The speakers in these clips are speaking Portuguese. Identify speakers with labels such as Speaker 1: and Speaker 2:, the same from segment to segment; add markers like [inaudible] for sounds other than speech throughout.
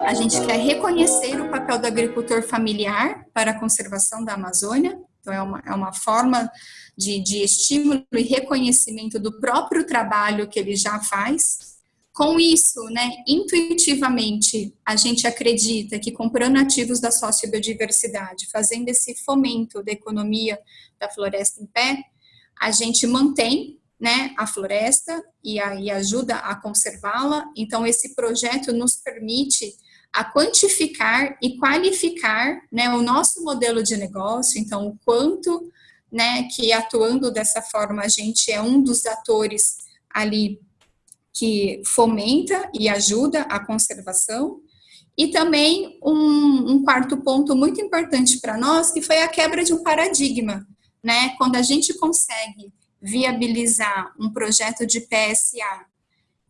Speaker 1: A gente quer reconhecer o papel do agricultor familiar para a conservação da Amazônia, então é uma, é uma forma de, de estímulo e reconhecimento do próprio trabalho que ele já faz. Com isso, né, intuitivamente, a gente acredita que comprando ativos da sociobiodiversidade, fazendo esse fomento da economia da floresta em pé, a gente mantém né, a floresta e, a, e ajuda a conservá-la. Então, esse projeto nos permite a quantificar e qualificar né, o nosso modelo de negócio, então o quanto né, que atuando dessa forma a gente é um dos atores ali que fomenta e ajuda a conservação, e também um, um quarto ponto muito importante para nós, que foi a quebra de um paradigma, né, quando a gente consegue viabilizar um projeto de PSA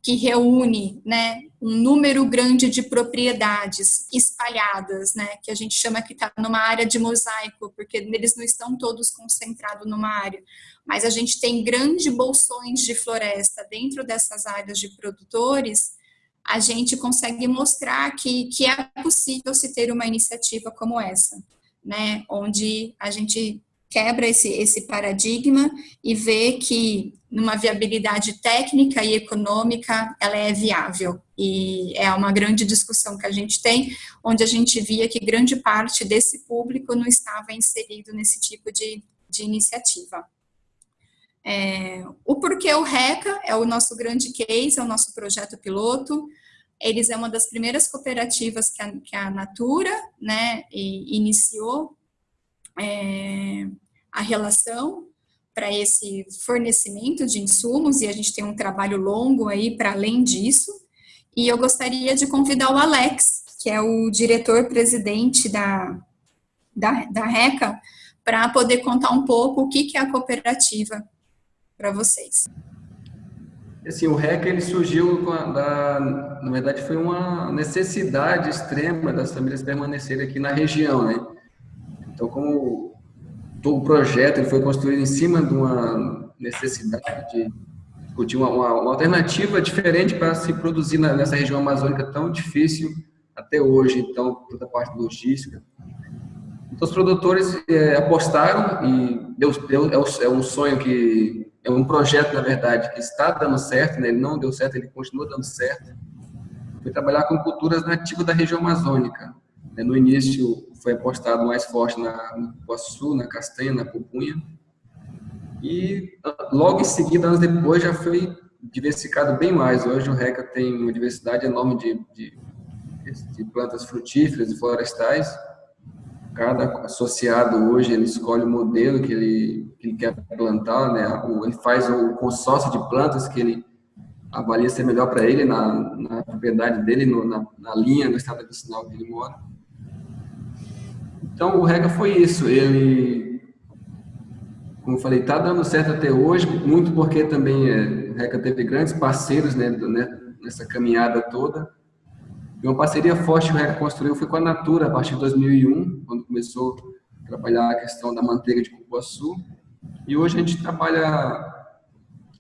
Speaker 1: que reúne né, um número grande de propriedades espalhadas, né, que a gente chama que está numa área de mosaico, porque eles não estão todos concentrados numa área, mas a gente tem grandes bolsões de floresta dentro dessas áreas de produtores, a gente consegue mostrar que, que é possível se ter uma iniciativa como essa, né, onde a gente quebra esse, esse paradigma e vê que numa viabilidade técnica e econômica ela é viável e é uma grande discussão que a gente tem, onde a gente via que grande parte desse público não estava inserido nesse tipo de, de iniciativa. É, o porquê o RECA é o nosso grande case, é o nosso projeto piloto, eles é uma das primeiras cooperativas que a, que a Natura né, iniciou é, a relação para esse fornecimento de insumos e a gente tem um trabalho longo aí para além disso. E eu gostaria de convidar o Alex, que é o diretor-presidente da, da, da RECA, para poder contar um pouco o que, que é a cooperativa para vocês.
Speaker 2: Assim, o RECA ele surgiu, da, na verdade, foi uma necessidade extrema das famílias permanecerem aqui na região, né? Então, como o projeto ele foi construído em cima de uma necessidade de discutir uma, uma, uma alternativa diferente para se produzir na, nessa região amazônica tão difícil até hoje, então, toda a parte logística. Então, os produtores é, apostaram e deu, deu, é, é um sonho que, é um projeto, na verdade, que está dando certo, né? ele não deu certo, ele continua dando certo. Foi trabalhar com culturas nativas da região amazônica. Né? No início, foi apostado mais forte na, no na castanha, na pupunha. E logo em seguida, anos depois, já foi diversificado bem mais. Hoje o RECA tem uma diversidade enorme de, de, de plantas frutíferas e florestais. Cada associado hoje ele escolhe o modelo que ele, que ele quer plantar, né? ele faz o consórcio de plantas que ele avalia ser melhor para ele na, na propriedade dele, no, na, na linha do estado medicinal que ele mora. Então, o RECA foi isso. Ele, como eu falei, está dando certo até hoje, muito porque também é, o RECA teve grandes parceiros né, né, nessa caminhada toda. E uma parceria forte que o RECA construiu foi com a Natura, a partir de 2001, quando começou a trabalhar a questão da manteiga de cupuaçu. E hoje a gente trabalha...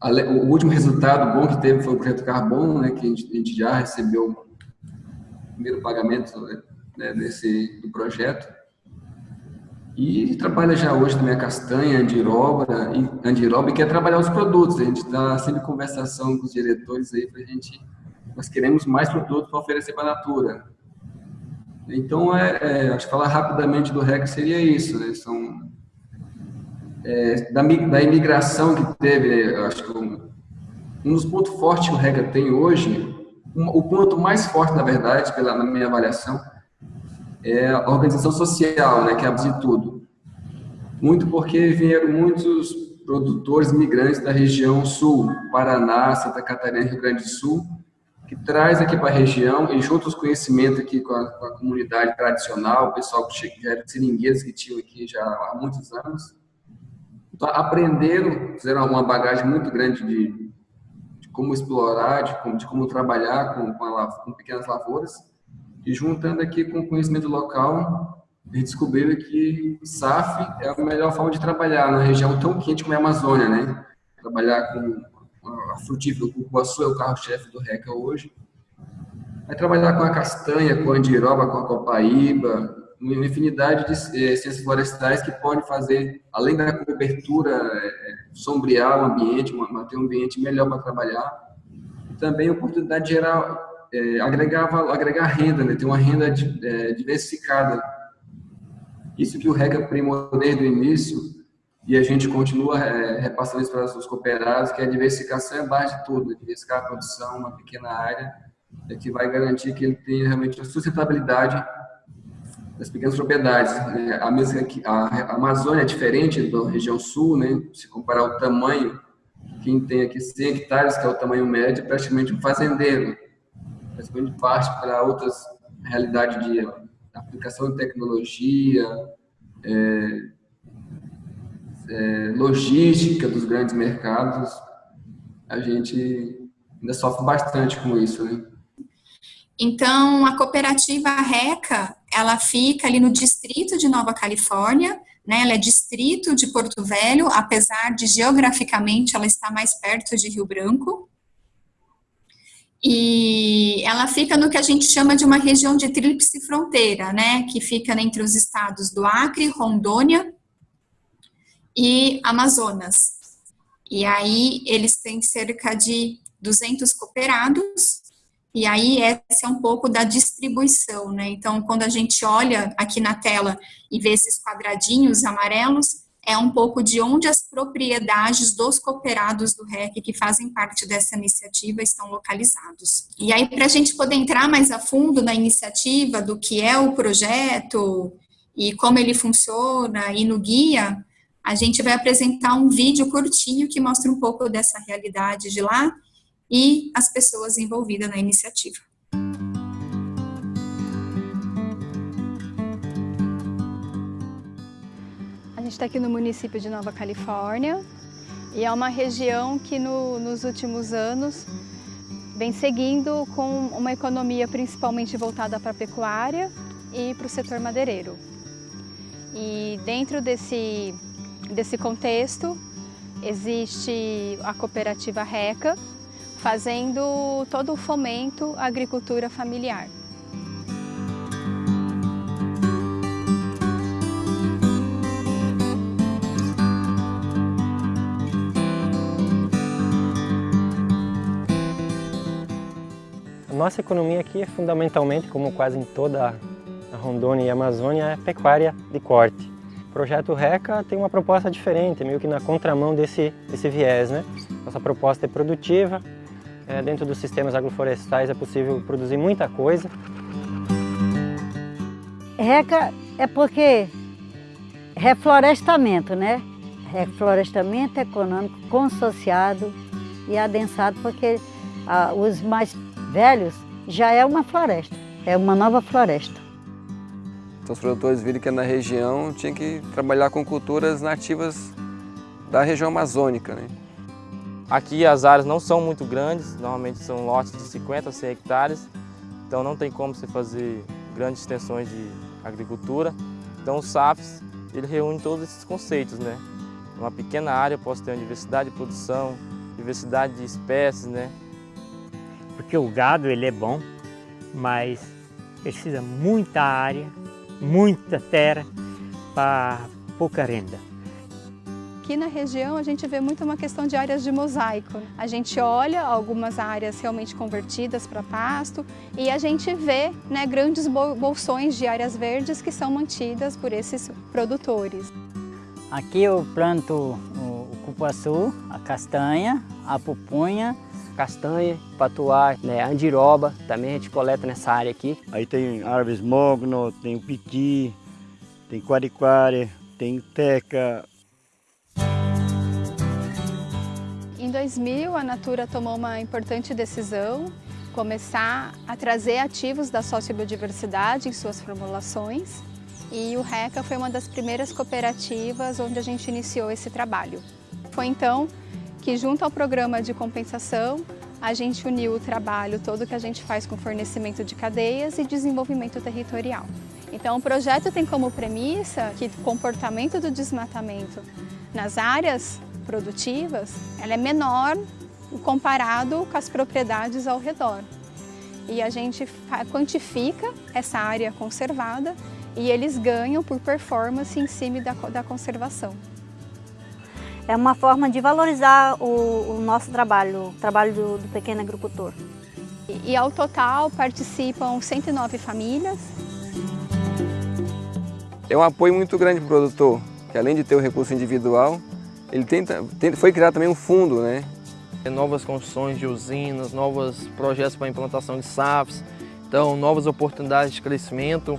Speaker 2: O último resultado bom que teve foi o projeto Carbono, né, que a gente, a gente já recebeu o primeiro pagamento né, desse, do projeto. E trabalha já hoje também a castanha, andiroba, andiroba e quer trabalhar os produtos. A gente está sempre em conversação com os diretores aí para a gente... Nós queremos mais produtos para oferecer para a Natura. Então, é, é, acho que falar rapidamente do REC seria isso. Né? São, é, da, da imigração que teve, né? acho que um, um dos pontos fortes que o RECA tem hoje, um, o ponto mais forte, na verdade, pela, na minha avaliação, é a organização social, né, que de tudo. Muito porque vieram muitos produtores migrantes da região sul, Paraná, Santa Catarina, Rio Grande do Sul, que traz aqui para a região e junto os conhecimentos aqui com a, com a comunidade tradicional, o pessoal que já era seringueiros que tinham aqui já há muitos anos, então, aprenderam, fizeram uma bagagem muito grande de, de como explorar, de como, de como trabalhar com, com, a, com pequenas lavouras, e juntando aqui com o conhecimento local, eles descobriram que SAF é a melhor forma de trabalhar na região tão quente como é a Amazônia, né? Trabalhar com a frutífera, o cupuaçu é o carro-chefe do RECA hoje. Vai trabalhar com a castanha, com a andiroba, com a copaíba, uma infinidade de é, ciências florestais que podem fazer, além da cobertura, é, sombrear o ambiente, manter um ambiente melhor para trabalhar, também a oportunidade de gerar, é, agregar, agregar renda, né? ter uma renda diversificada. Isso que o RECA primou desde o início, e a gente continua é, repassando isso para os cooperados, que a diversificação é a base de tudo, diversificar a produção, uma pequena área, é que vai garantir que ele tenha realmente a sustentabilidade das pequenas propriedades. Né? A, mesma, a Amazônia é diferente da região sul, né? se comparar o tamanho, quem tem aqui 100 hectares, que é o tamanho médio, é praticamente um fazendeiro. Praticamente parte para outras realidades de aplicação de tecnologia, é, é, logística dos grandes mercados, a gente ainda sofre bastante com isso, né?
Speaker 1: Então, a cooperativa RECA, ela fica ali no distrito de Nova Califórnia, né, ela é distrito de Porto Velho, apesar de geograficamente ela estar mais perto de Rio Branco. E ela fica no que a gente chama de uma região de tríplice fronteira, né, que fica entre os estados do Acre, Rondônia e Amazonas. E aí eles têm cerca de 200 cooperados e aí, essa é um pouco da distribuição, né? Então, quando a gente olha aqui na tela e vê esses quadradinhos amarelos, é um pouco de onde as propriedades dos cooperados do REC que fazem parte dessa iniciativa estão localizados. E aí, para a gente poder entrar mais a fundo na iniciativa, do que é o projeto e como ele funciona, e no guia, a gente vai apresentar um vídeo curtinho que mostra um pouco dessa realidade de lá, e as pessoas envolvidas na iniciativa.
Speaker 3: Gente está aqui no município de Nova Califórnia e é uma região que no, nos últimos anos vem seguindo com uma economia principalmente voltada para a pecuária e para o setor madeireiro. E dentro desse, desse contexto existe a cooperativa RECA, fazendo todo o fomento à agricultura familiar.
Speaker 4: Nossa economia aqui é fundamentalmente, como quase em toda a Rondônia e a Amazônia, é pecuária de corte. O projeto RECA tem uma proposta diferente, meio que na contramão desse, desse viés. Né? Nossa proposta é produtiva, é, dentro dos sistemas agroflorestais é possível produzir muita coisa.
Speaker 5: RECA é porque reflorestamento, né? Reflorestamento econômico consociado e adensado, porque ah, os mais velhos já é uma floresta, é uma nova floresta.
Speaker 2: Então os produtores viram que na região tinha que trabalhar com culturas nativas da região amazônica, né?
Speaker 6: Aqui as áreas não são muito grandes, normalmente são lotes de 50 a 100 hectares, então não tem como você fazer grandes extensões de agricultura. Então o SAFs ele reúne todos esses conceitos, né? Numa pequena área eu posso ter uma diversidade de produção, diversidade de espécies, né?
Speaker 7: Porque o gado ele é bom, mas precisa muita área, muita terra para pouca renda.
Speaker 3: Aqui na região a gente vê muito uma questão de áreas de mosaico. A gente olha algumas áreas realmente convertidas para pasto e a gente vê né, grandes bolsões de áreas verdes que são mantidas por esses produtores.
Speaker 8: Aqui eu planto o cupuaçu, a castanha, a pupunha,
Speaker 9: castanha, patuá, né, andiroba, também a gente coleta nessa área aqui.
Speaker 10: Aí tem árvores mogno, tem o piti, tem quariquara, tem teca,
Speaker 3: Em 2000, a Natura tomou uma importante decisão, começar a trazer ativos da sociobiodiversidade em suas formulações e o RECA foi uma das primeiras cooperativas onde a gente iniciou esse trabalho. Foi então que junto ao programa de compensação, a gente uniu o trabalho todo que a gente faz com fornecimento de cadeias e desenvolvimento territorial. Então o projeto tem como premissa que o comportamento do desmatamento nas áreas produtivas ela é menor comparado com as propriedades ao redor. E a gente quantifica essa área conservada e eles ganham por performance em cima da, da conservação.
Speaker 11: É uma forma de valorizar o, o nosso trabalho, o trabalho do, do pequeno agricultor.
Speaker 3: E, e ao total participam 109 famílias.
Speaker 2: É um apoio muito grande para o produtor, que além de ter o recurso individual, ele tenta, tenta, foi criado também um fundo, né?
Speaker 6: Novas construções de usinas, novos projetos para implantação de SAFs, então novas oportunidades de crescimento.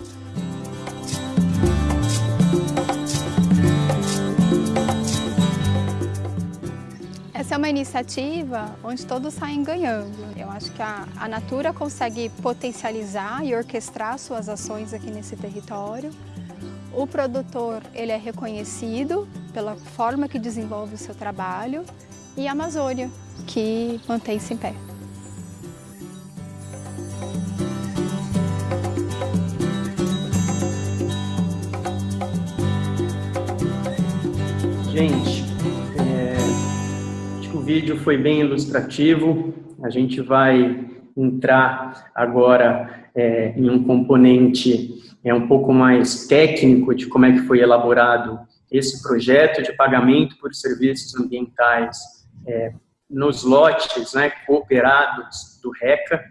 Speaker 3: É uma iniciativa onde todos saem ganhando. Eu acho que a, a Natura consegue potencializar e orquestrar suas ações aqui nesse território. O produtor ele é reconhecido pela forma que desenvolve o seu trabalho e a Amazônia, que mantém-se em pé.
Speaker 12: Gente, vídeo foi bem ilustrativo. A gente vai entrar agora é, em um componente é um pouco mais técnico de como é que foi elaborado esse projeto de pagamento por serviços ambientais é, nos lotes né, cooperados do RECA.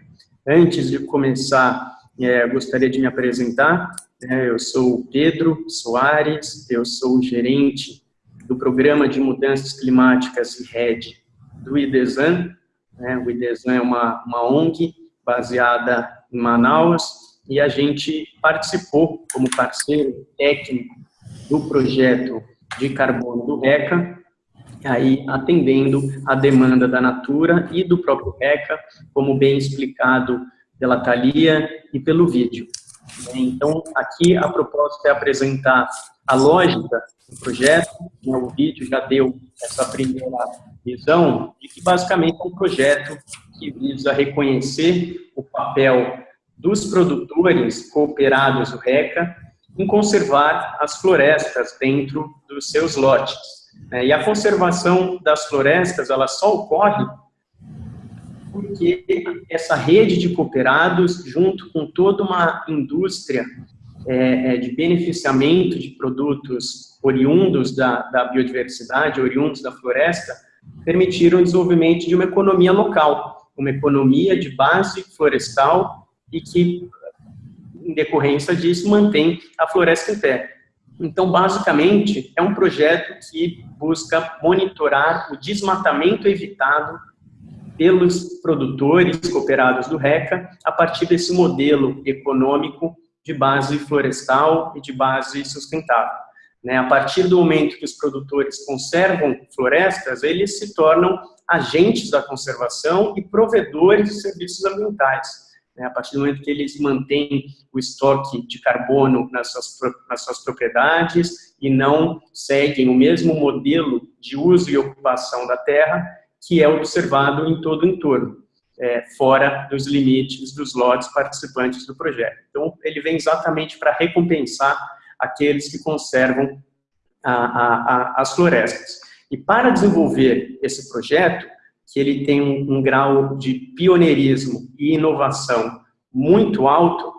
Speaker 12: Antes de começar, é, gostaria de me apresentar. É, eu sou o Pedro Soares, eu sou o gerente do Programa de Mudanças Climáticas e RED do IDESAN. Né, o IDESAN é uma, uma ONG baseada em Manaus, e a gente participou como parceiro técnico do projeto de carbono do RECA, aí atendendo a demanda da Natura e do próprio RECA, como bem explicado pela Thalia e pelo vídeo. Então, aqui a proposta é apresentar a lógica do projeto, né, o vídeo já deu essa primeira visão de que basicamente é um projeto que visa reconhecer o papel dos produtores cooperados do RECA em conservar as florestas dentro dos seus lotes. Né? E a conservação das florestas, ela só ocorre porque essa rede de cooperados, junto com toda uma indústria é, é, de beneficiamento de produtos oriundos da, da biodiversidade, oriundos da floresta, permitiram o desenvolvimento de uma economia local, uma economia de base florestal e que, em decorrência disso, mantém a floresta em pé. Então, basicamente, é um projeto que busca monitorar o desmatamento evitado pelos produtores cooperados do RECA a partir desse modelo econômico de base florestal e de base sustentável. Né? A partir do momento que os produtores conservam florestas, eles se tornam agentes da conservação e provedores de serviços ambientais. Né? A partir do momento que eles mantêm o estoque de carbono nas suas, nas suas propriedades e não seguem o mesmo modelo de uso e ocupação da terra que é observado em todo o entorno, é, fora dos limites dos lotes participantes do projeto. Então, ele vem exatamente para recompensar aqueles que conservam a, a, a, as florestas. E para desenvolver esse projeto, que ele tem um, um grau de pioneirismo e inovação muito alto,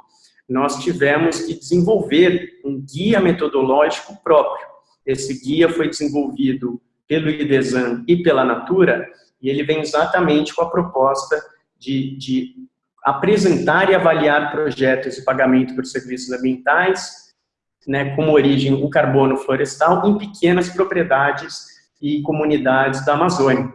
Speaker 12: nós tivemos que desenvolver um guia metodológico próprio. Esse guia foi desenvolvido pelo IDESAN e pela Natura, e ele vem exatamente com a proposta de, de apresentar e avaliar projetos de pagamento por serviços ambientais, né, como origem o carbono florestal, em pequenas propriedades e comunidades da Amazônia.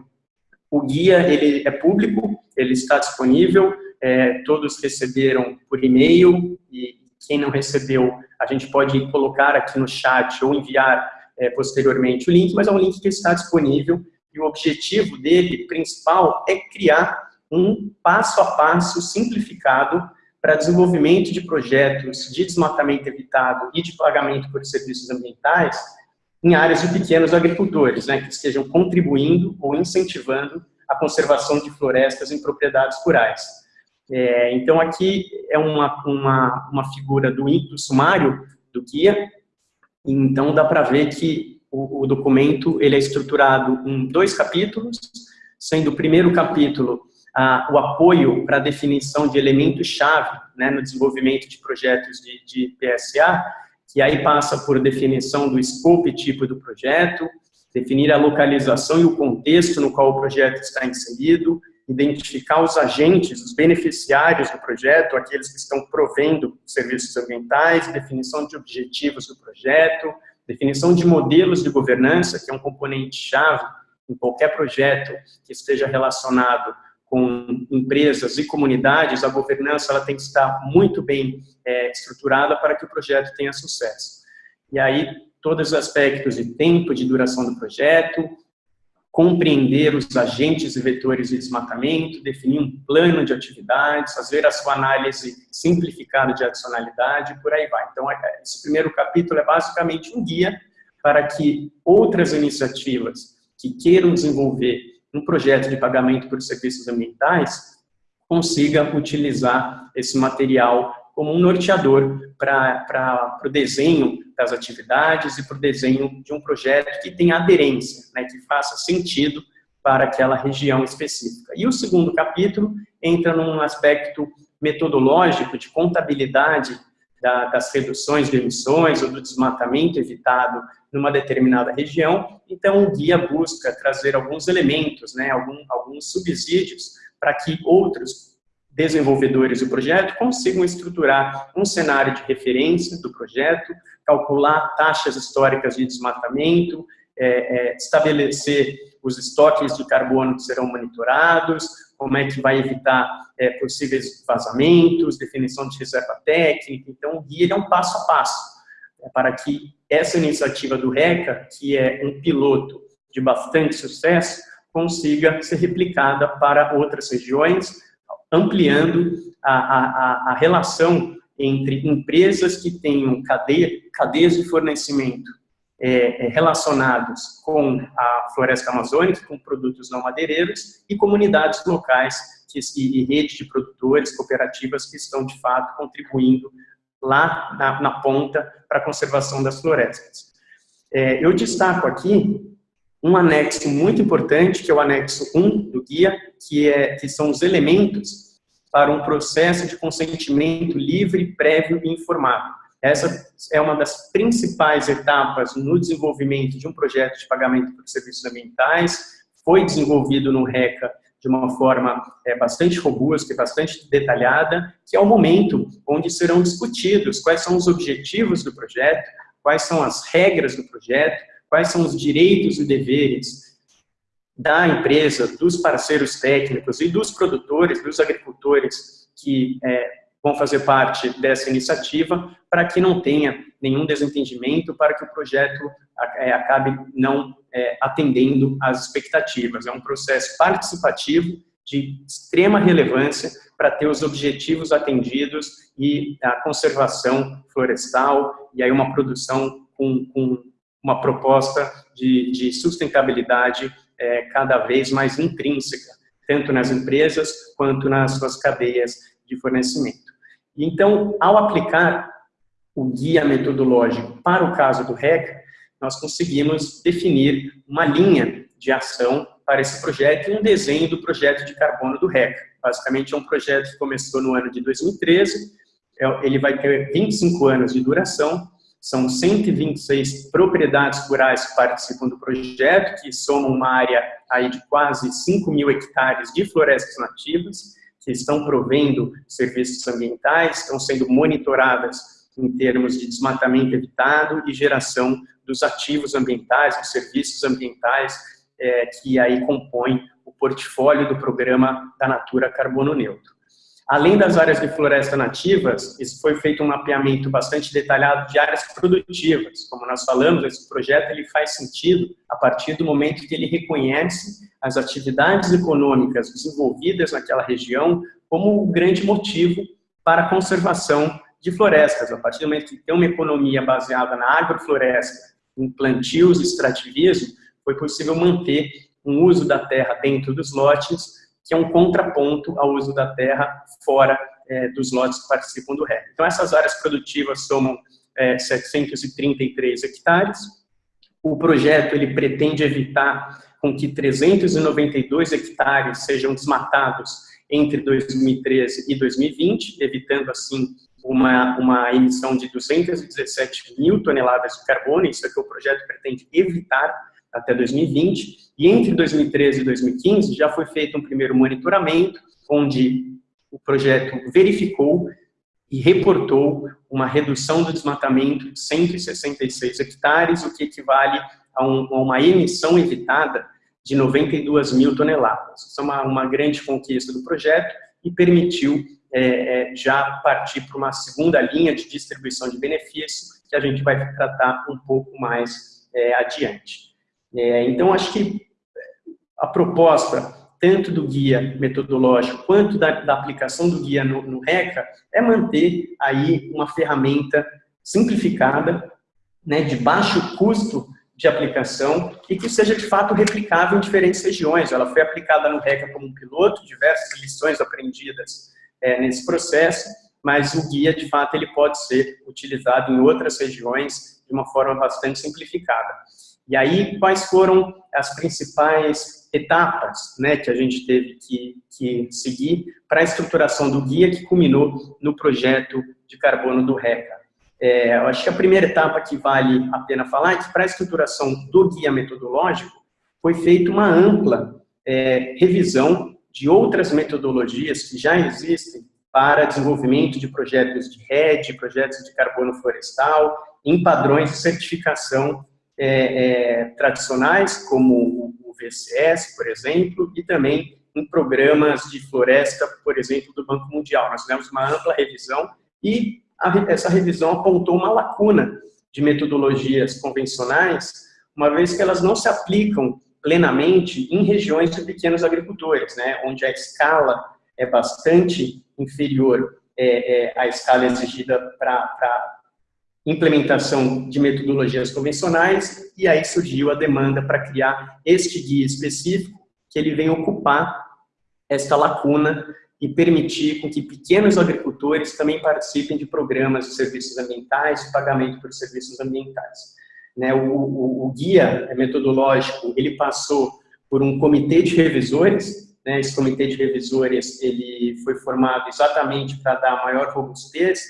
Speaker 12: O guia ele é público, ele está disponível, é, todos receberam por e-mail e quem não recebeu, a gente pode colocar aqui no chat ou enviar é, posteriormente o link, mas é um link que está disponível e o objetivo dele, principal, é criar um passo a passo simplificado para desenvolvimento de projetos de desmatamento evitado e de pagamento por serviços ambientais em áreas de pequenos agricultores, né, que estejam contribuindo ou incentivando a conservação de florestas em propriedades rurais. É, então, aqui é uma, uma, uma figura do, do sumário do guia, então dá para ver que o, o, documento ele é estruturado em dois capítulos, sendo o primeiro capítulo o apoio para a definição de elementos-chave né, no desenvolvimento de projetos de, de PSA, que aí passa por definição do escopo e tipo do projeto, definir a localização e o contexto no qual o projeto está inserido, identificar os agentes, os beneficiários do projeto, aqueles que estão provendo serviços ambientais, definição de objetivos do projeto, definição de modelos de governança, que é um componente-chave em qualquer projeto que esteja relacionado com empresas e comunidades, a governança ela tem que estar muito bem é, estruturada para que o projeto tenha sucesso. E aí, todos os aspectos de tempo, de duração do projeto, compreender os agentes e vetores de desmatamento, definir um plano de atividades, fazer a sua análise simplificada de adicionalidade, por aí vai. Então, é, esse primeiro capítulo é basicamente um guia para que outras iniciativas que queiram desenvolver um projeto de pagamento por serviços ambientais consiga utilizar esse material como um norteador para o desenho das atividades e para o desenho de um projeto que tenha aderência, né, que faça sentido para aquela região específica. E o segundo capítulo entra num aspecto metodológico de contabilidade da, das reduções de emissões ou do desmatamento evitado numa determinada região, então o guia busca trazer alguns elementos, né, algum, alguns subsídios para que outros desenvolvedores do projeto consigam estruturar um cenário de referência do projeto, calcular taxas históricas de desmatamento, é, é, estabelecer os estoques de carbono que serão monitorados, como é que vai evitar é, possíveis vazamentos, definição de reserva técnica. Então, o guia é um passo a passo é, para que essa iniciativa do RECA, que é um piloto de bastante sucesso, consiga ser replicada para outras regiões, ampliando a, a, a relação entre empresas que tenham cadeia, cadeias de fornecimento é, é, relacionados com a floresta amazônica, com produtos não madeireiros, e comunidades locais que, e, e redes de produtores, cooperativas que estão, de fato, contribuindo lá na, na ponta para a conservação das florestas. É, eu destaco aqui um anexo muito importante, que é o anexo 1 do guia, que, é, que são os elementos para um processo de consentimento livre, prévio e informado. Essa é uma das principais etapas no desenvolvimento de um projeto de pagamento por serviços ambientais, foi desenvolvido no RECA de uma forma é, bastante robusta e bastante detalhada, que é o momento onde serão discutidos quais são os objetivos do projeto, quais são as regras do projeto, quais são os direitos e deveres da empresa, dos parceiros técnicos e dos produtores, dos agricultores que é, vão fazer parte dessa iniciativa para que não tenha nenhum desentendimento, para que o projeto é, acabe não é, atendendo às expectativas. É um processo participativo de extrema relevância para ter os objetivos atendidos e a conservação florestal e aí uma produção com, com uma proposta de, de sustentabilidade é, cada vez mais intrínseca, tanto nas empresas quanto nas suas cadeias de fornecimento. Então, ao aplicar o guia metodológico para o caso do RECA, nós conseguimos definir uma linha de ação para esse projeto e um desenho do projeto de carbono do RECA. Basicamente, é um projeto que começou no ano de 2013, é, ele vai ter 25 anos de duração, são 126 propriedades rurais que participam do projeto, que somam uma área aí de quase 5 mil hectares de florestas nativas, que estão provendo serviços ambientais, estão sendo monitoradas em termos de desmatamento evitado e geração dos ativos ambientais, dos serviços ambientais é, que aí compõem o portfólio do programa da Natura Carbono Neutro. Além das áreas de floresta nativas, isso foi feito um mapeamento bastante detalhado de áreas produtivas. Como nós falamos, esse projeto ele faz sentido a partir do momento que ele reconhece as atividades econômicas desenvolvidas naquela região como um grande motivo para a conservação de florestas. A partir do momento que tem uma economia baseada na agrofloresta, em plantios e extrativismo, foi possível manter um uso da terra dentro dos lotes que é um contraponto ao uso da terra fora é, dos lotes que participam do REC. Então, essas áreas produtivas somam é, 733 hectares. O projeto ele pretende evitar com que 392 hectares sejam desmatados entre 2013 e 2020, evitando, assim, uma, uma emissão de 217 mil toneladas de carbono, isso é que o projeto pretende evitar até 2020, e entre 2013 e 2015 já foi feito um primeiro monitoramento, onde o projeto verificou e reportou uma redução do desmatamento de 166 hectares, o que equivale a, um, a uma emissão evitada de 92 mil toneladas. Isso é uma, uma grande conquista do projeto e permitiu é, é, já partir para uma segunda linha de distribuição de benefícios, que a gente vai tratar um pouco mais é, adiante. É, então, acho que a proposta, tanto do guia metodológico quanto da, da aplicação do guia no, no RECA, é manter aí uma ferramenta simplificada, né, de baixo custo de aplicação e que seja de fato replicável em diferentes regiões. Ela foi aplicada no RECA como um piloto, diversas lições aprendidas é, nesse processo, mas o guia, de fato, ele pode ser utilizado em outras regiões de uma forma bastante simplificada. E aí, quais foram as principais etapas né, que a gente teve que, que seguir para a estruturação do guia que culminou no projeto de carbono do RECA? É, eu acho que a primeira etapa que vale a pena falar é que para a estruturação do guia metodológico foi feita uma ampla é, revisão de outras metodologias que já existem para desenvolvimento de projetos de rede, projetos de carbono florestal, em padrões de certificação é, é, tradicionais, como o VCS, por exemplo, e também em programas de floresta, por exemplo, do Banco Mundial. Nós fizemos uma ampla revisão e a, essa revisão apontou uma lacuna de metodologias convencionais, uma vez que elas não se aplicam plenamente em regiões de pequenos agricultores, né, onde a escala é bastante inferior é, é, à escala exigida para implementação de metodologias convencionais, e aí surgiu a demanda para criar este guia específico, que ele vem ocupar esta lacuna e permitir com que pequenos agricultores também participem de programas de serviços ambientais, de pagamento por serviços ambientais. Né, o, o, o, guia metodológico, ele passou por um comitê de revisores, né, esse comitê de revisores ele foi formado exatamente para dar maior robustez,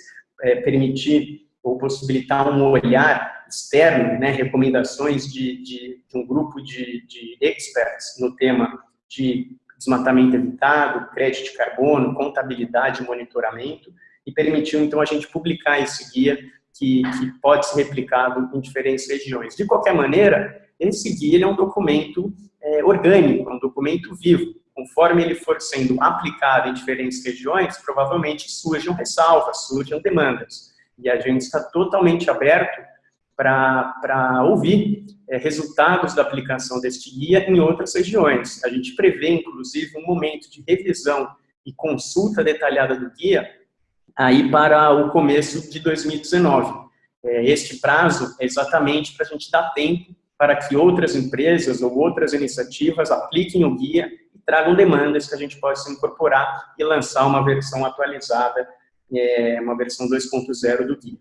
Speaker 12: é, permitir ou possibilitar um olhar externo, né, recomendações de, de, de um grupo de, de experts no tema de desmatamento evitado, crédito de carbono, contabilidade monitoramento, e permitiu então a gente publicar esse guia que, que pode ser replicado em diferentes regiões. De qualquer maneira, esse guia é um documento é, orgânico, é um documento vivo. Conforme ele for sendo aplicado em diferentes regiões, provavelmente surjam ressalvas, surjam demandas. E a gente está totalmente aberto para ouvir é, resultados da aplicação deste guia em outras regiões. A gente prevê, inclusive, um momento de revisão e consulta detalhada do guia aí para o começo de 2019. É, este prazo é exatamente para a gente dar tempo para que outras empresas ou outras iniciativas apliquem o guia e tragam demandas que a gente possa incorporar e lançar uma versão atualizada, é, uma versão 2.0 do guia.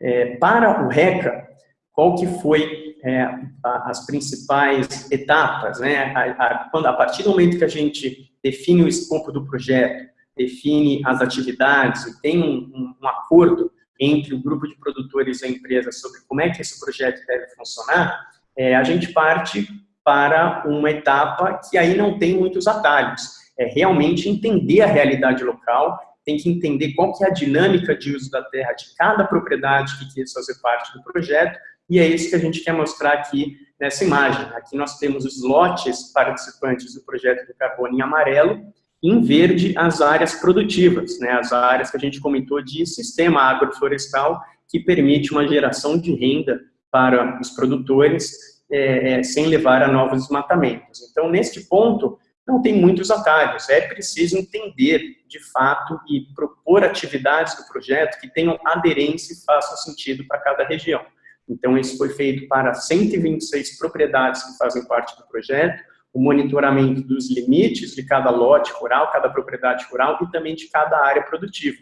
Speaker 12: É, para o RECA, qual que foi é, as principais etapas, né? A, a, quando, a partir do momento que a gente define o escopo do projeto, define as atividades e tem um, um, um acordo entre o grupo de produtores e a empresa sobre como é que esse projeto deve funcionar, é, a gente parte para uma etapa que aí não tem muitos atalhos. É realmente entender a realidade local tem que entender qual que é a dinâmica de uso da terra de cada propriedade que quer fazer parte do projeto, e é isso que a gente quer mostrar aqui nessa imagem. Aqui nós temos os lotes participantes do projeto do carbono em amarelo, em verde as áreas produtivas, né, as áreas que a gente comentou de sistema agroflorestal, que permite uma geração de renda para os produtores é sem levar a novos desmatamentos. Então, neste ponto, não tem muitos atalhos, é preciso entender de fato e propor atividades do projeto que tenham aderência e façam sentido para cada região. Então, isso foi feito para 126 propriedades que fazem parte do projeto, o monitoramento dos limites de cada lote rural, cada propriedade rural e também de cada área produtiva.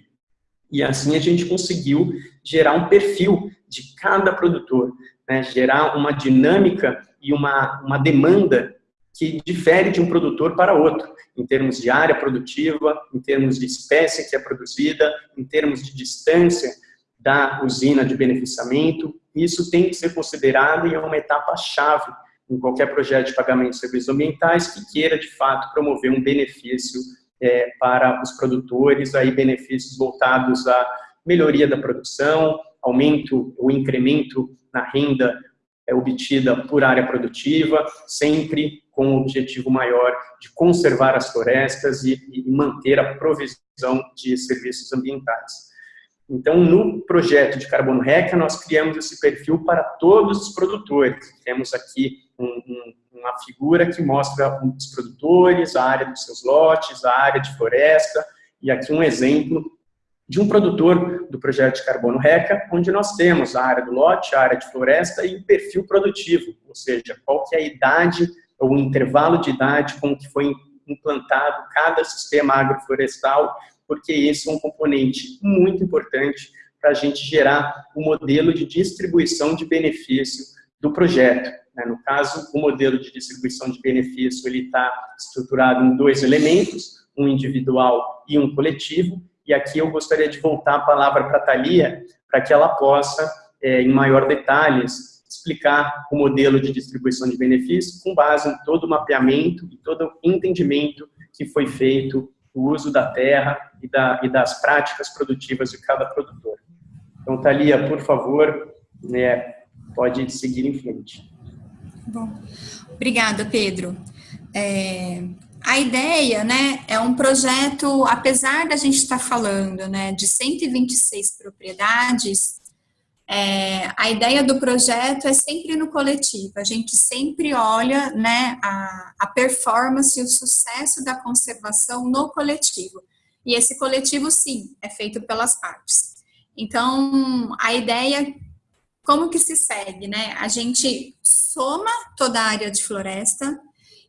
Speaker 12: E assim a gente conseguiu gerar um perfil de cada produtor, né? gerar uma dinâmica e uma, uma demanda que difere de um produtor para outro, em termos de área produtiva, em termos de espécie que é produzida, em termos de distância da usina de beneficiamento. Isso tem que ser considerado e é uma etapa-chave em qualquer projeto de pagamento de serviços ambientais que queira, de fato, promover um benefício é, para os produtores, aí benefícios voltados à melhoria da produção, aumento ou incremento na renda é, obtida por área produtiva, sempre com o objetivo maior de conservar as florestas e, e manter a provisão de serviços ambientais. Então, no projeto de Carbono Reca, nós criamos esse perfil para todos os produtores. Temos aqui um, um, uma figura que mostra os produtores, a área dos seus lotes, a área de floresta, e aqui um exemplo de um produtor do projeto de Carbono Reca, onde nós temos a área do lote, a área de floresta e o perfil produtivo, ou seja, qual que é a idade o intervalo de idade com que foi implantado cada sistema agroflorestal, porque esse é um componente muito importante para a gente gerar o um modelo de distribuição de benefício do projeto. Né? No caso, o modelo de distribuição de benefício ele está estruturado em dois elementos, um individual e um coletivo, e aqui eu gostaria de voltar a palavra para a Thalia, para que ela possa, é, em maior detalhes, explicar o modelo de distribuição de benefícios com base em todo o mapeamento e todo o entendimento que foi feito do uso da terra e, da, e das práticas produtivas de cada produtor. Então, Thalia, por favor, né, pode seguir em frente.
Speaker 1: Bom, obrigada, Pedro. É, a ideia, né, é um projeto, apesar da gente estar falando, né, de 126 propriedades, é, a ideia do projeto é sempre no coletivo, a gente sempre olha, né, a, a performance e o sucesso da conservação no coletivo. E esse coletivo, sim, é feito pelas partes. Então, a ideia, como que se segue, né? A gente soma toda a área de floresta,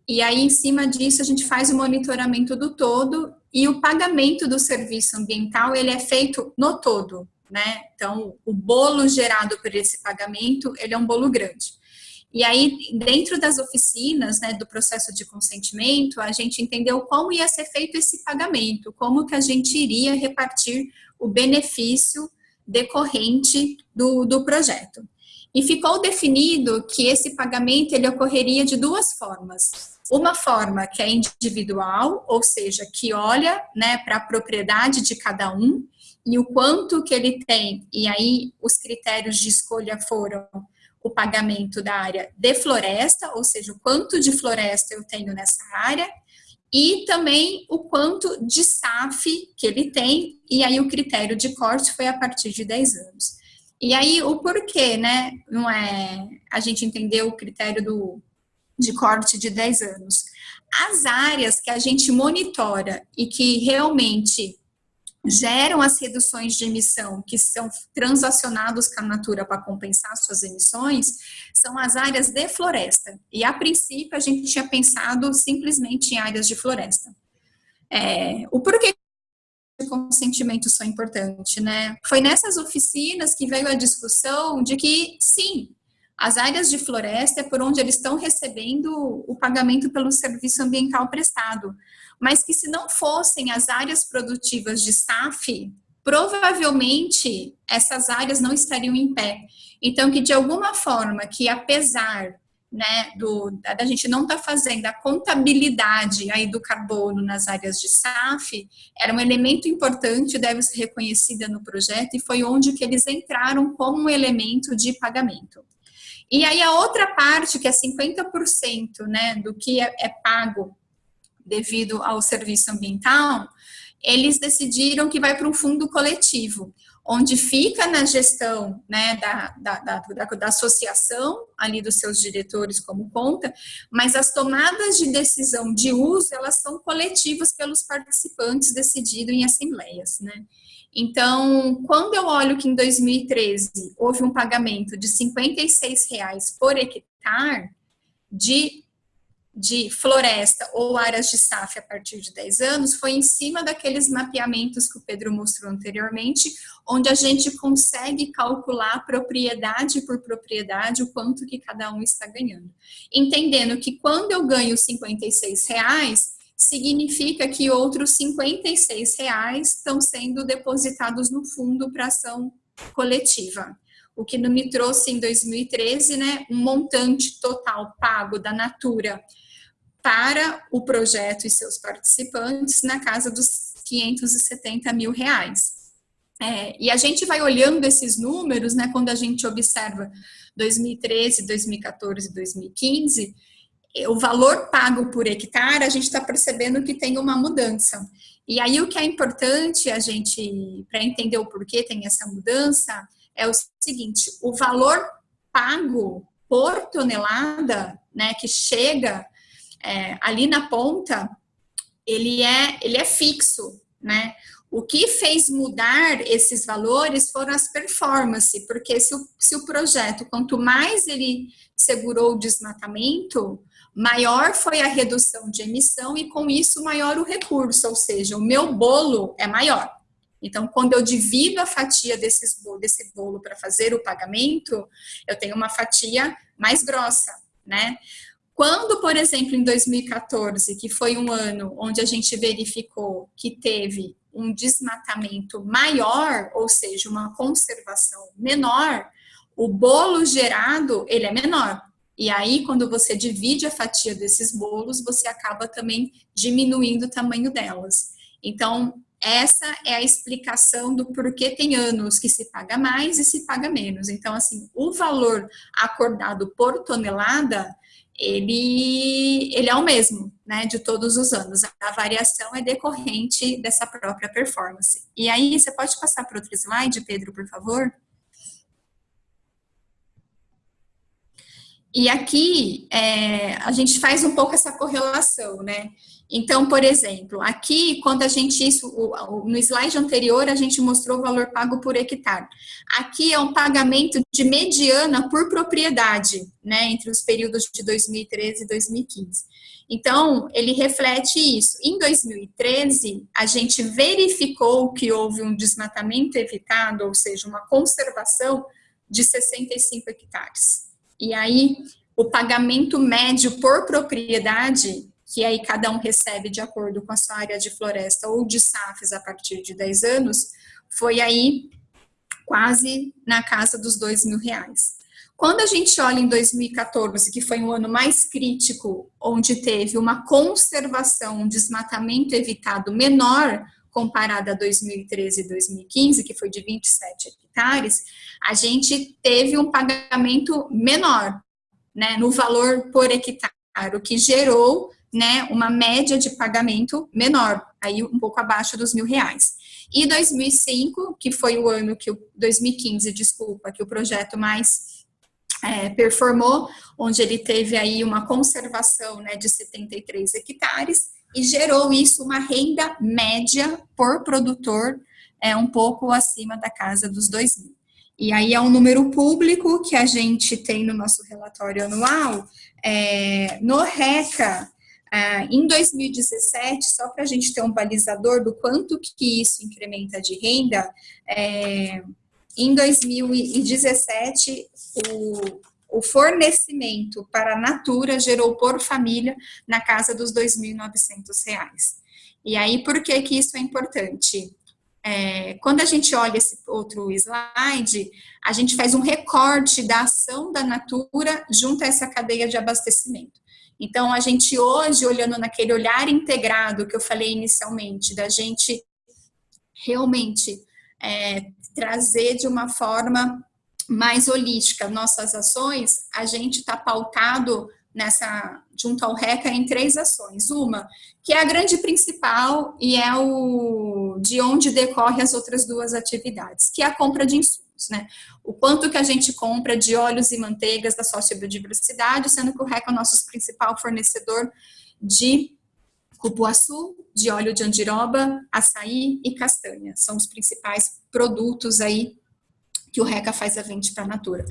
Speaker 1: e aí, em cima disso, a gente faz o monitoramento do todo e o pagamento do serviço ambiental, ele é feito no todo, né? Então, o bolo gerado por esse pagamento, ele é um bolo grande. E aí, dentro das oficinas, né, do processo de consentimento, a gente entendeu como ia ser feito esse pagamento, como que a gente iria repartir o benefício decorrente do, do projeto. E ficou definido que esse pagamento ele ocorreria de duas formas. Uma forma que é individual, ou seja, que olha né, para a propriedade de cada um e o quanto que ele tem, e aí os critérios de escolha foram o pagamento da área de floresta, ou seja, o quanto de floresta eu tenho nessa área, e também o quanto de SAF que ele tem, e aí o critério de corte foi a partir de 10 anos. E aí o porquê, né, não é, a gente entendeu o critério do de corte de 10 anos. As áreas que a gente monitora e que realmente geram as reduções de emissão que são transacionados com a Natura para compensar suas emissões, são as áreas de floresta. E a princípio a gente tinha pensado simplesmente em áreas de floresta. É, o porquê o consentimento são importante, né? Foi nessas oficinas que veio a discussão de que, sim, as áreas de floresta é por onde eles estão recebendo o pagamento pelo serviço ambiental prestado. Mas que se não fossem as áreas produtivas de SAF, provavelmente essas áreas não estariam em pé. Então, que de alguma forma, que apesar né, do, da gente não estar tá fazendo a contabilidade aí do carbono nas áreas de SAF, era um elemento importante, deve ser reconhecida no projeto, e foi onde que eles entraram como um elemento de pagamento. E aí a outra parte, que é 50% né, do que é, é pago devido ao serviço ambiental, eles decidiram que vai para um fundo coletivo, onde fica na gestão né, da, da, da, da, associação, ali dos seus diretores como conta, mas as tomadas de decisão de uso, elas são coletivas pelos participantes decidido em assembleias, né? Então, quando eu olho que em 2013 houve um pagamento de R$ 56,00 por hectare de de floresta ou áreas de SAF a partir de 10 anos foi em cima daqueles mapeamentos que o Pedro mostrou anteriormente, onde a gente consegue calcular propriedade por propriedade o quanto que cada um está ganhando. Entendendo que quando eu ganho 56 reais, significa que outros 56 reais estão sendo depositados no fundo para ação coletiva o que me trouxe em 2013, né, um montante total pago da Natura para o projeto e seus participantes na casa dos 570 mil reais. É, e a gente vai olhando esses números, né, quando a gente observa 2013, 2014, 2015, o valor pago por hectare, a gente está percebendo que tem uma mudança. E aí o que é importante a gente, para entender o porquê tem essa mudança, é o seguinte, o valor pago por tonelada, né, que chega é, ali na ponta, ele é, ele é fixo, né? O que fez mudar esses valores foram as performances, porque se o, se o projeto, quanto mais ele segurou o desmatamento, maior foi a redução de emissão e com isso maior o recurso, ou seja, o meu bolo é maior. Então, quando eu divido a fatia desses, desse bolo para fazer o pagamento, eu tenho uma fatia mais grossa, né? Quando, por exemplo, em 2014, que foi um ano onde a gente verificou que teve um desmatamento maior, ou seja, uma conservação menor, o bolo gerado, ele é menor. E aí, quando você divide a fatia desses bolos, você acaba também diminuindo o tamanho delas. Então, essa é a explicação do porquê tem anos que se paga mais e se paga menos. Então, assim, o valor acordado por tonelada, ele, ele é o mesmo, né, de todos os anos. A variação é decorrente dessa própria performance. E aí, você pode passar para outro slide, Pedro, por favor? E aqui, é, a gente faz um pouco essa correlação, né? Então, por exemplo, aqui, quando a gente, isso, no slide anterior, a gente mostrou o valor pago por hectare. Aqui é um pagamento de mediana por propriedade, né, entre os períodos de 2013 e 2015. Então, ele reflete isso. Em 2013, a gente verificou que houve um desmatamento evitado, ou seja, uma conservação de 65 hectares. E aí, o pagamento médio por propriedade que aí cada um recebe de acordo com a sua área de floresta ou de SAFs a partir de 10 anos, foi aí quase na casa dos dois mil reais. Quando a gente olha em 2014, que foi um ano mais crítico, onde teve uma conservação, um desmatamento evitado menor, comparado a 2013 e 2015, que foi de 27 hectares, a gente teve um pagamento menor, né, no valor por hectare, o que gerou né, uma média de pagamento menor, aí um pouco abaixo dos mil reais. E 2005, que foi o ano que o 2015, desculpa, que o projeto mais é, performou, onde ele teve aí uma conservação né, de 73 hectares e gerou isso uma renda média por produtor é, um pouco acima da casa dos 2 mil. E aí é um número público que a gente tem no nosso relatório anual. É, no RECA, ah, em 2017, só para a gente ter um balizador do quanto que isso incrementa de renda, é, em 2017, o, o fornecimento para a Natura gerou por família na casa dos R$ 2.900. E aí, por que que isso é importante? É, quando a gente olha esse outro slide, a gente faz um recorte da ação da Natura junto a essa cadeia de abastecimento. Então, a gente hoje, olhando naquele olhar integrado que eu falei inicialmente, da gente realmente é, trazer de uma forma mais holística nossas ações, a gente está pautado nessa, junto ao RECA, em três ações. Uma, que é a grande principal e é o de onde decorre as outras duas atividades, que é a compra de insumos né? O quanto que a gente compra de óleos e manteigas da sociobiodiversidade, sendo que o REC é o nosso principal fornecedor de cupuaçu, de óleo de andiroba, açaí e castanha. São os principais produtos aí que o RECA faz a venda para a Natura.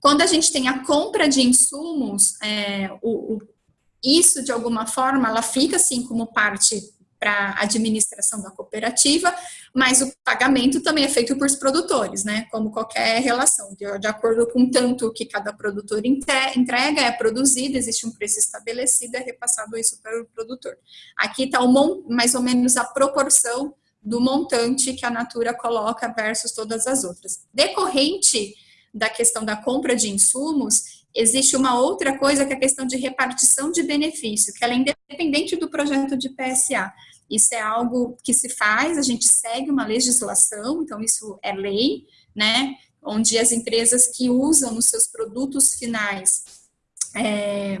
Speaker 1: Quando a gente tem a compra de insumos, é, o, o isso, de alguma forma, ela fica assim como parte para a administração da cooperativa, mas o pagamento também é feito por produtores, né? Como qualquer relação, de, de acordo com tanto que cada produtor entrega, é produzido, existe um preço estabelecido, é repassado isso para o produtor. Aqui está mais ou menos a proporção do montante que a Natura coloca versus todas as outras. Decorrente da questão da compra de insumos, existe uma outra coisa que é a questão de repartição de benefício, que ela é independente do projeto de PSA. Isso é algo que se faz, a gente segue uma legislação, então isso é lei, né? Onde as empresas que usam nos seus produtos finais é,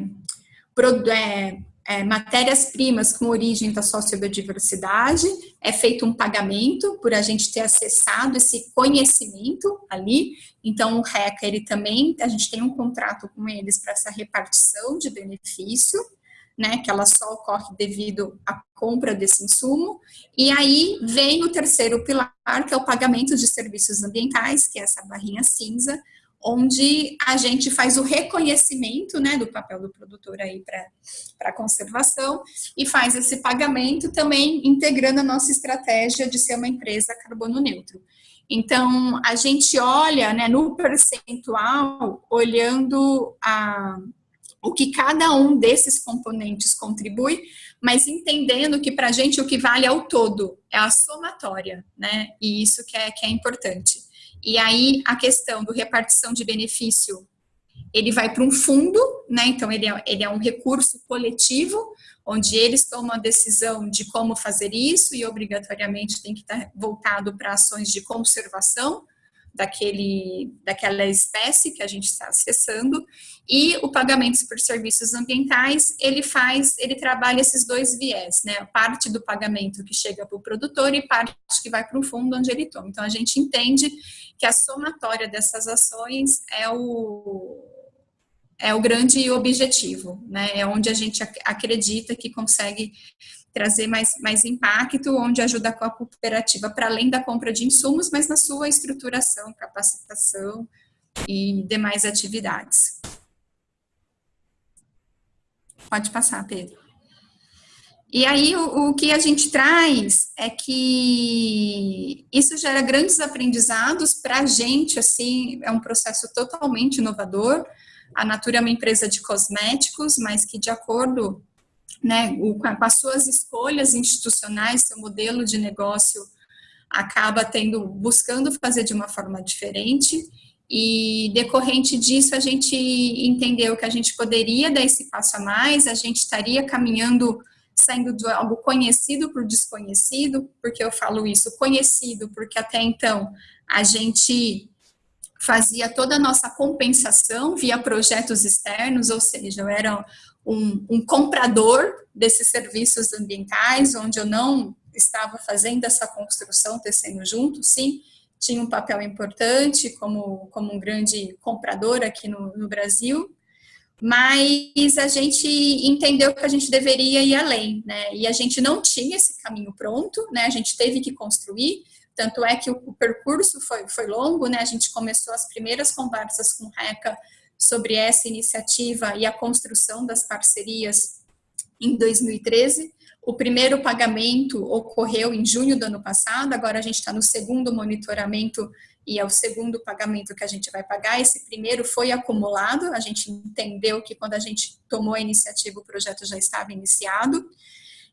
Speaker 1: é, é, matérias-primas com origem da sociobiodiversidade, é feito um pagamento por a gente ter acessado esse conhecimento ali, então o RECA, ele também, a gente tem um contrato com eles para essa repartição de benefício, né, que ela só ocorre devido à compra desse insumo, e aí vem o terceiro pilar, que é o pagamento de serviços ambientais, que é essa barrinha cinza, onde a gente faz o reconhecimento né, do papel do produtor aí para a conservação e faz esse pagamento também integrando a nossa estratégia de ser uma empresa carbono neutro. Então, a gente olha né, no percentual, olhando a, o que cada um desses componentes contribui, mas entendendo que para a gente o que vale é o todo, é a somatória, né? E isso que é, que é importante. E aí a questão do repartição de benefício, ele vai para um fundo, né? Então ele é, ele é um recurso coletivo, onde eles tomam a decisão de como fazer isso e obrigatoriamente tem que estar voltado para ações de conservação, daquele, daquela espécie que a gente está [laughs] acessando, e o pagamento por serviços ambientais, ele faz, ele trabalha esses dois viés, né, parte do pagamento que chega para o produtor e parte que vai para o fundo onde ele toma. Então, a gente entende que a somatória dessas ações é o, é o grande objetivo, né, é onde a gente acredita que consegue trazer mais, mais impacto, onde ajuda com a cooperativa para além da compra de insumos, mas na sua estruturação, capacitação e demais atividades. Pode passar, Pedro. E aí, o, o, que a gente traz é que isso gera grandes aprendizados para a gente, assim, é um processo totalmente inovador. A Natura é uma empresa de cosméticos, mas que, de acordo né, com as suas escolhas institucionais, seu modelo de negócio acaba tendo, buscando fazer de uma forma diferente, e decorrente disso a gente entendeu que a gente poderia dar esse passo a mais, a gente estaria caminhando, saindo de algo conhecido por desconhecido, porque eu falo isso, conhecido, porque até então a gente fazia toda a nossa compensação via projetos externos, ou seja, eu era um, um comprador desses serviços ambientais, onde eu não estava fazendo essa construção, tecendo junto, sim, tinha um papel importante como, como um grande comprador aqui no, no Brasil, mas a gente entendeu que a gente deveria ir além, né, e a gente não tinha esse caminho pronto, né, a gente teve que construir, tanto é que o, o percurso foi, foi longo, né, a gente começou as primeiras conversas com o RECA sobre essa iniciativa e a construção das parcerias em 2013. O primeiro pagamento ocorreu em junho do ano passado, agora a gente está no segundo monitoramento e é o segundo pagamento que a gente vai pagar. Esse primeiro foi acumulado, a gente entendeu que quando a gente tomou a iniciativa o projeto já estava iniciado.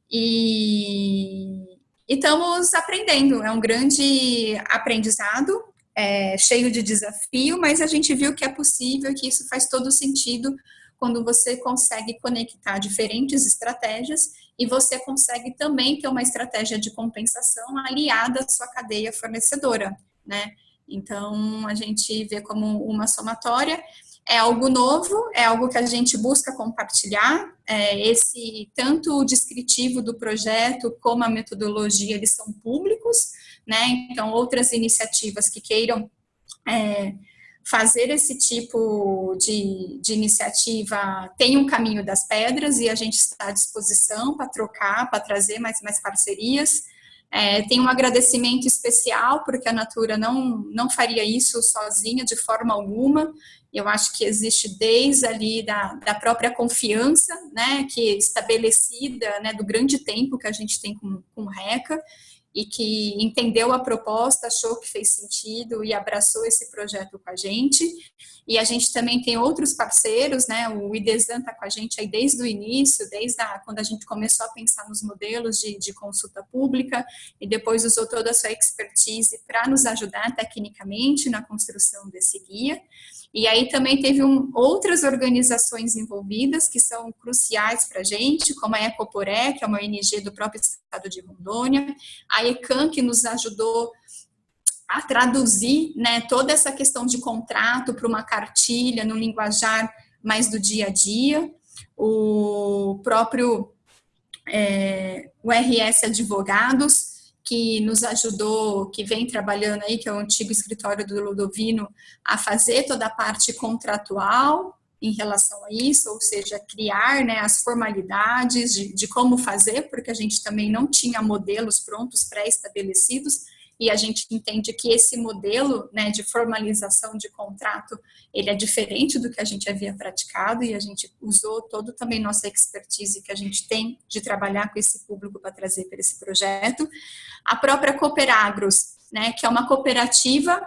Speaker 1: E, e estamos aprendendo, é um grande aprendizado, é, cheio de desafio, mas a gente viu que é possível, que isso faz todo sentido quando você consegue conectar diferentes estratégias e você consegue também ter uma estratégia de compensação aliada à sua cadeia fornecedora, né? Então, a gente vê como uma somatória, é algo novo, é algo que a gente busca compartilhar, é, esse, tanto o descritivo do projeto como a metodologia, eles são públicos, né? Então, outras iniciativas que queiram é, fazer esse tipo de, de iniciativa tem um caminho das pedras e a gente está à disposição para trocar, para trazer mais, mais parcerias. É, tem um agradecimento especial, porque a Natura não, não faria isso sozinha, de forma alguma. Eu acho que existe desde ali da, da própria confiança, né, que estabelecida, né, do grande tempo que a gente tem com, com RECA, e que entendeu a proposta, achou que fez sentido e abraçou esse projeto com a gente. E a gente também tem outros parceiros, né? O IDESAN está com a gente aí desde o início, desde a, quando a gente começou a pensar nos modelos de, de consulta pública, e depois usou toda a sua expertise para nos ajudar tecnicamente na construção desse guia. E aí também teve um, outras organizações envolvidas que são cruciais para a gente, como a Ecoporé, que é uma ONG do próprio estado de Rondônia, a ECAM, que nos ajudou a traduzir né, toda essa questão de contrato para uma cartilha no linguajar mais do dia a dia, o próprio é, o RS Advogados, que nos ajudou, que vem trabalhando aí, que é o antigo escritório do Ludovino, a fazer toda a parte contratual em relação a isso, ou seja, criar né, as formalidades de, de como fazer, porque a gente também não tinha modelos prontos, pré-estabelecidos, e a gente entende que esse modelo né, de formalização de contrato, ele é diferente do que a gente havia praticado e a gente usou todo também nossa expertise que a gente tem de trabalhar com esse público para trazer para esse projeto. A própria Cooperagros, né, que é uma cooperativa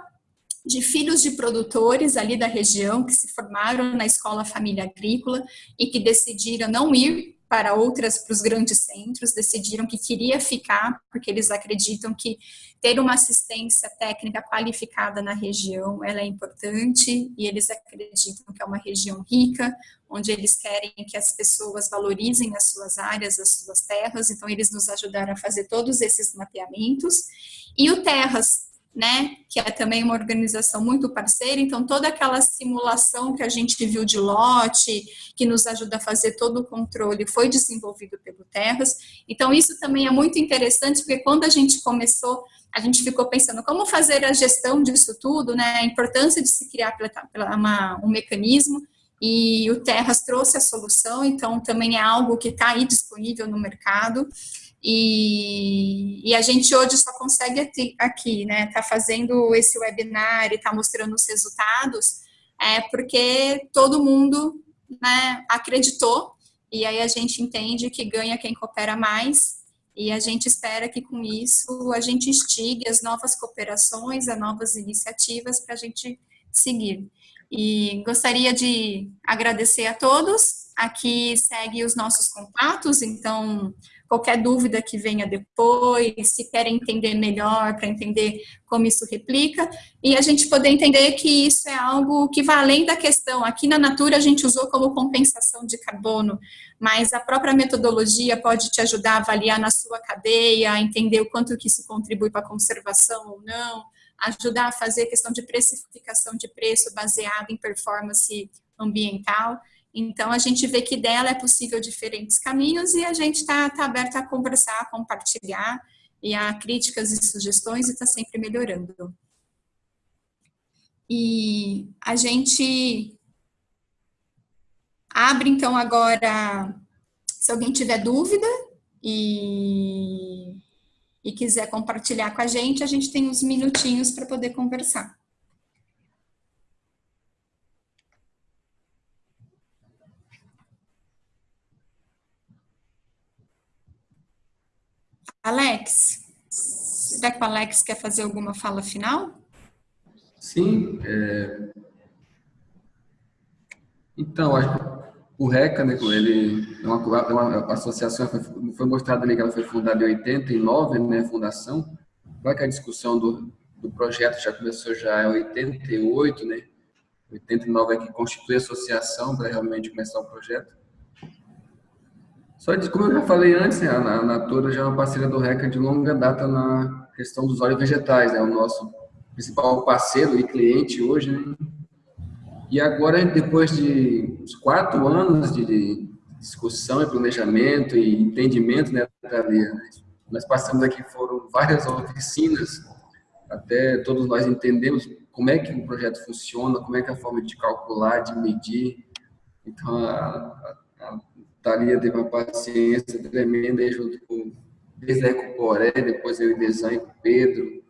Speaker 1: de filhos de produtores ali da região que se formaram na escola família agrícola e que decidiram não ir para outras, para os grandes centros, decidiram que queria ficar, porque eles acreditam que ter uma assistência técnica qualificada na região, ela é importante, e eles acreditam que é uma região rica, onde eles querem que as pessoas valorizem as suas áreas, as suas terras, então eles nos ajudaram a fazer todos esses mapeamentos. E o Terras, né, que é também uma organização muito parceira, então toda aquela simulação que a gente viu de lote, que nos ajuda a fazer todo o controle, foi desenvolvido pelo Terras, então isso também é muito interessante, porque quando a gente começou, a gente ficou pensando como fazer a gestão disso tudo, né, a importância de se criar uma, um mecanismo, e o Terras trouxe a solução, então também é algo que está aí disponível no mercado, e, e, a gente hoje só consegue aqui, né, tá fazendo esse webinar e tá mostrando os resultados, é porque todo mundo, né, acreditou, e aí a gente entende que ganha quem coopera mais, e a gente espera que com isso a gente instigue as novas cooperações, as novas iniciativas para a gente seguir. E gostaria de agradecer a todos, aqui segue os nossos contatos, então qualquer dúvida que venha depois, se querem entender melhor, para entender como isso replica, e a gente poder entender que isso é algo que vai além da questão. Aqui na Natura a gente usou como compensação de carbono, mas a própria metodologia pode te ajudar a avaliar na sua cadeia, entender o quanto que isso contribui para a conservação ou não, ajudar a fazer questão de precificação de preço baseado em performance ambiental. Então, a gente vê que dela é possível diferentes caminhos e a gente está tá aberto a conversar, a compartilhar e a críticas e sugestões e está sempre melhorando. E a gente abre, então, agora, se alguém tiver dúvida e, e quiser compartilhar com a gente, a gente tem uns minutinhos para poder conversar. Alex, será que o Alex quer fazer alguma fala final?
Speaker 2: Sim. É... Então, acho que o RECA, né, ele é uma, é uma associação, foi, foi mostrado ali que ela foi fundada em 89, né, fundação. Claro que a discussão do, do projeto já começou já em 88, né, 89 é que constitui a associação para realmente começar o projeto. Só de, como eu já falei antes, né, a Natura já é uma parceira do RECA de longa data na questão dos óleos vegetais, né, o nosso principal parceiro e cliente hoje, né? E agora, depois de uns quatro anos de discussão e planejamento e entendimento, né, Thalia, nós passamos aqui, foram várias oficinas, até todos nós entendemos como é que o projeto funciona, como é que é a forma de calcular, de medir. Então, a, a Thalia teve uma paciência tremenda junto com, desde a Ecoporé, depois eu e Design, Pedro,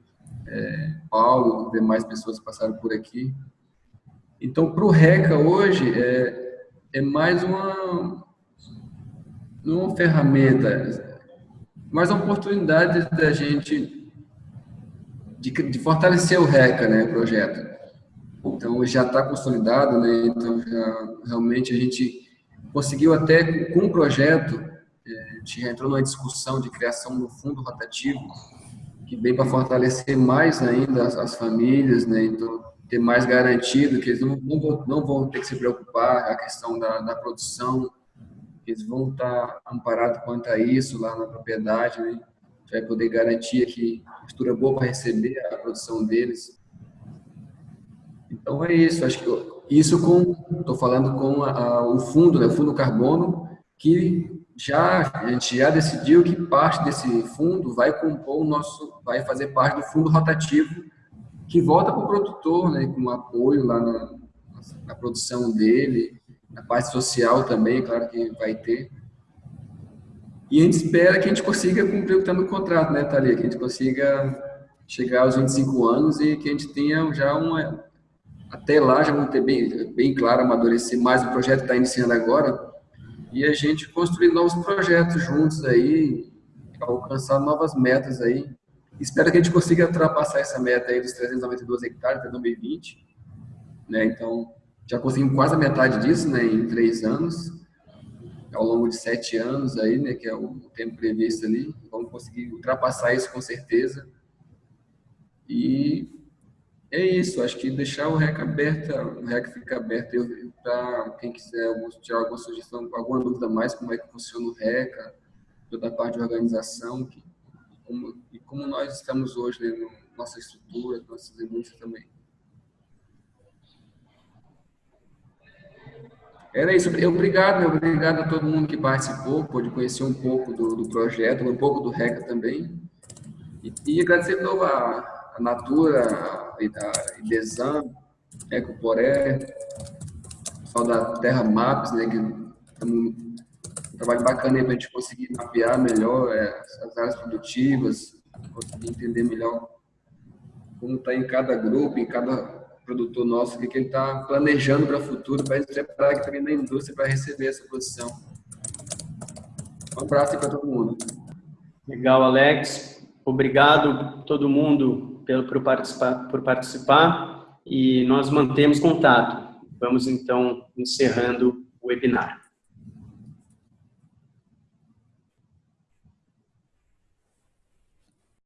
Speaker 2: é, Paulo, demais pessoas que passaram por aqui. Então, para o RECA hoje, é, é mais uma, uma ferramenta, mais uma oportunidade da gente de, de fortalecer o RECA, né, projeto. Então, já está consolidado, né, então já, realmente a gente conseguiu até, com o projeto, a gente já entrou numa discussão de criação do fundo rotativo, que vem para fortalecer mais ainda as, as, famílias, né? Então, ter mais garantido que eles não, não, vão, não vão ter que se preocupar a questão da, da produção, eles vão estar amparados quanto a isso lá na propriedade, né? vai poder garantir que estrutura boa para receber a produção deles. Então é isso, acho que isso com, estou falando com a, a, o fundo, né, o fundo carbono, que já a gente já decidiu que parte desse fundo vai compor o nosso, vai fazer parte do fundo rotativo que volta para o produtor, né, com apoio lá na, na, produção dele, na parte social também, claro que vai ter. E a gente espera que a gente consiga cumprir o que está no contrato, né, Thalia? Que a gente consiga chegar aos 25 anos e que a gente tenha já uma... Até lá já vamos ter bem, bem claro, amadurecer mais o projeto que está iniciando agora, e a gente construir novos projetos juntos aí, alcançar novas metas aí. Espero que a gente consiga ultrapassar essa meta aí dos 392 hectares até 2020, né? Então, já conseguimos quase a metade disso, né, em três anos, ao longo de sete anos aí, né, que é o tempo previsto ali. Vamos conseguir ultrapassar isso com certeza. E é isso, acho que deixar o REC aberto, o REC fica aberto para quem quiser tirar alguma sugestão, alguma dúvida mais, como é que funciona o RECA, toda a parte de organização, que, como, e como nós estamos hoje, né, nossa estrutura, nossas indústrias também. Era isso. Obrigado, meu, obrigado a todo mundo que participou, pôde conhecer um pouco do, do projeto, um pouco do RECA também. E, e agradecer de novo a, a Natura, a Idesan, Ecoporé, pessoal da Terra Maps, né, que é um trabalho bacana para a gente conseguir mapear melhor é, as áreas produtivas, conseguir entender melhor como está em cada grupo, em cada produtor nosso, o que, que ele está planejando para o futuro, para se preparar aqui também na indústria para receber essa produção. Um abraço para todo mundo.
Speaker 12: Legal, Alex. Obrigado todo mundo pelo, por, participar, por participar e nós mantemos contato. Vamos então encerrando o webinar.